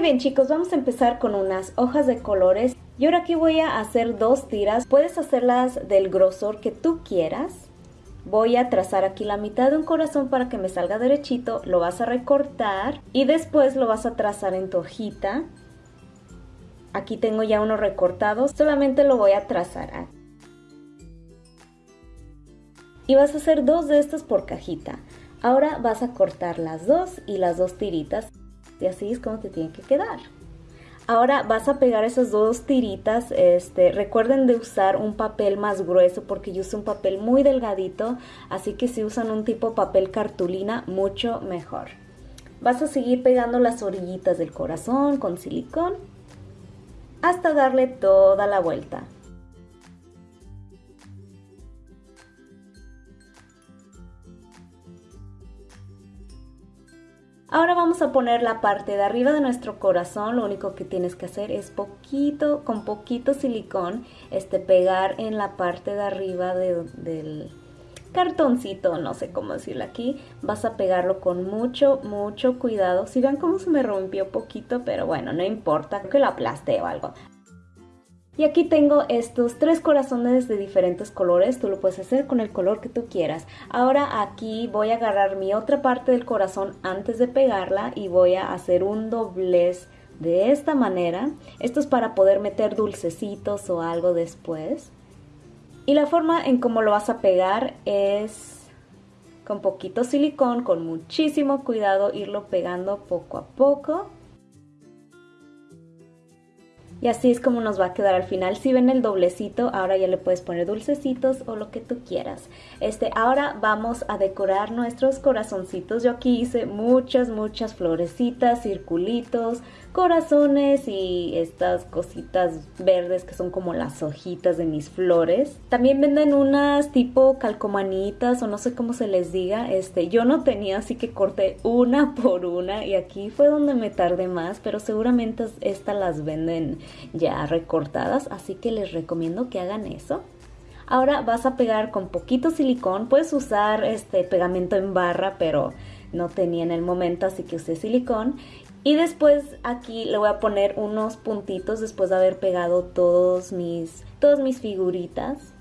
bien chicos, vamos a empezar con unas hojas de colores. Y ahora aquí voy a hacer dos tiras. Puedes hacerlas del grosor que tú quieras. Voy a trazar aquí la mitad de un corazón para que me salga derechito. Lo vas a recortar y después lo vas a trazar en tu hojita. Aquí tengo ya uno recortado, solamente lo voy a trazar. Y vas a hacer dos de estos por cajita. Ahora vas a cortar las dos y las dos tiritas y así es como te tiene que quedar. Ahora vas a pegar esas dos tiritas, este, recuerden de usar un papel más grueso porque yo uso un papel muy delgadito, así que si usan un tipo papel cartulina, mucho mejor. Vas a seguir pegando las orillitas del corazón con silicón hasta darle toda la vuelta. Ahora vamos a poner la parte de arriba de nuestro corazón, lo único que tienes que hacer es poquito, con poquito silicón, este, pegar en la parte de arriba del cartoncito, no sé cómo decirlo aquí, vas a pegarlo con mucho, mucho cuidado. Si ven cómo se me rompió poquito, pero bueno, no importa, que lo aplaste o algo. Y aquí tengo estos tres corazones de diferentes colores, tú lo puedes hacer con el color que tú quieras. Ahora aquí voy a agarrar mi otra parte del corazón antes de pegarla y voy a hacer un doblez de esta manera. Esto es para poder meter dulcecitos o algo después. Y la forma en cómo lo vas a pegar es con poquito silicón, con muchísimo cuidado, irlo pegando poco a poco. Y así es como nos va a quedar al final. Si ven el doblecito, ahora ya le puedes poner dulcecitos o lo que tú quieras. Este, ahora vamos a decorar nuestros corazoncitos. Yo aquí hice muchas, muchas florecitas, circulitos, corazones y estas cositas verdes que son como las hojitas de mis flores. También venden unas tipo calcomanitas o no sé cómo se les diga. Este, yo no tenía así que corté una por una y aquí fue donde me tardé más, pero seguramente estas las venden ya recortadas, así que les recomiendo que hagan eso. Ahora vas a pegar con poquito silicón, puedes usar este pegamento en barra, pero no tenía en el momento, así que usé silicón y después aquí le voy a poner unos puntitos después de haber pegado todos mis, todas mis figuritas.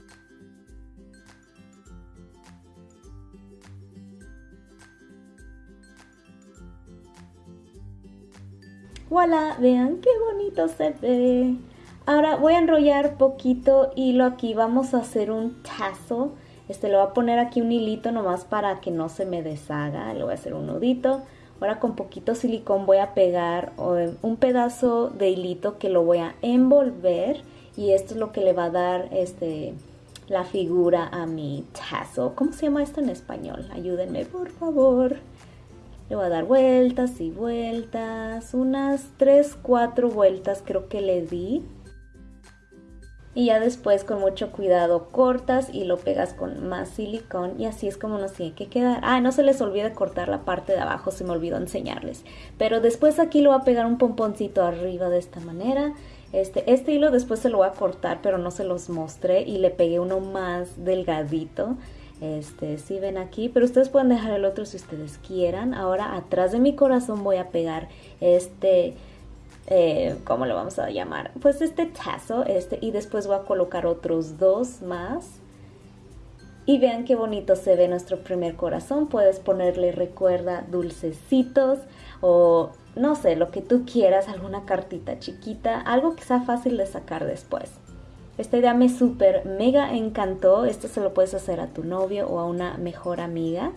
¡Voilà! Vean qué bonito se ve. Ahora voy a enrollar poquito hilo aquí. Vamos a hacer un tazo. Este lo voy a poner aquí un hilito nomás para que no se me deshaga. Le voy a hacer un nudito. Ahora con poquito silicón voy a pegar un pedazo de hilito que lo voy a envolver y esto es lo que le va a dar este la figura a mi tazo. ¿Cómo se llama esto en español? Ayúdenme por favor. Le voy a dar vueltas y vueltas, unas 3, 4 vueltas creo que le di y ya después con mucho cuidado cortas y lo pegas con más silicón y así es como nos tiene que quedar. Ah, no se les olvide cortar la parte de abajo, se me olvidó enseñarles. Pero después aquí lo voy a pegar un pomponcito arriba de esta manera. Este, este hilo después se lo voy a cortar, pero no se los mostré y le pegué uno más delgadito. Este, si ven aquí, pero ustedes pueden dejar el otro si ustedes quieran. Ahora atrás de mi corazón voy a pegar este eh, ¿cómo lo vamos a llamar? Pues este tazo, este, y después voy a colocar otros dos más. Y vean qué bonito se ve nuestro primer corazón. Puedes ponerle, recuerda, dulcecitos o no sé, lo que tú quieras, alguna cartita chiquita, algo que sea fácil de sacar después. Esta idea me súper mega encantó. Esto se lo puedes hacer a tu novio o a una mejor amiga.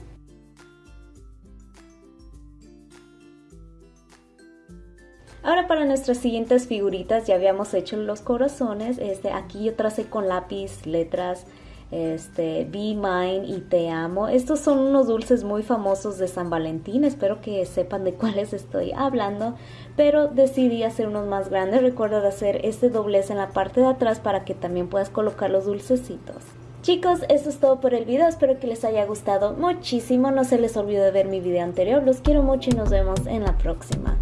Ahora para nuestras siguientes figuritas ya habíamos hecho los corazones. Este, aquí yo tracé con lápiz letras este, Be Mine y Te Amo. Estos son unos dulces muy famosos de San Valentín. Espero que sepan de cuáles estoy hablando. Pero decidí hacer unos más grandes. Recuerda hacer este doblez en la parte de atrás para que también puedas colocar los dulcecitos. Chicos, eso es todo por el video, espero que les haya gustado muchísimo, no se les olvide ver mi video anterior, los quiero mucho y nos vemos en la próxima.